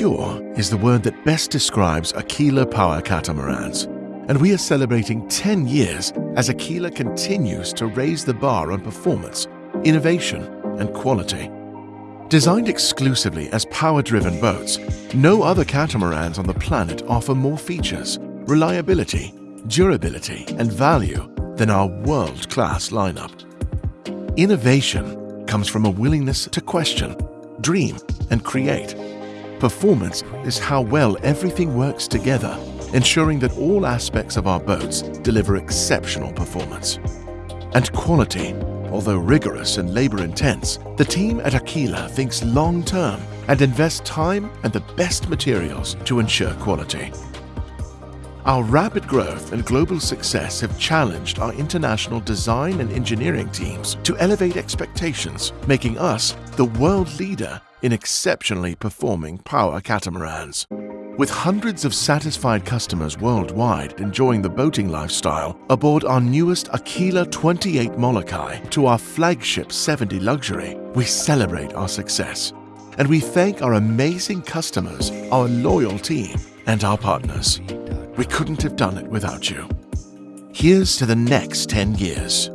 Secure is the word that best describes Aquila Power Catamarans, and we are celebrating 10 years as Aquila continues to raise the bar on performance, innovation, and quality. Designed exclusively as power-driven boats, no other catamarans on the planet offer more features, reliability, durability, and value than our world-class lineup. Innovation comes from a willingness to question, dream, and create. Performance is how well everything works together, ensuring that all aspects of our boats deliver exceptional performance. And quality, although rigorous and labor-intense, the team at Aquila thinks long-term and invests time and the best materials to ensure quality. Our rapid growth and global success have challenged our international design and engineering teams to elevate expectations, making us the world leader in exceptionally performing power catamarans. With hundreds of satisfied customers worldwide enjoying the boating lifestyle aboard our newest Aquila 28 Molokai to our flagship 70 Luxury, we celebrate our success. And we thank our amazing customers, our loyal team, and our partners. We couldn't have done it without you. Here's to the next 10 years.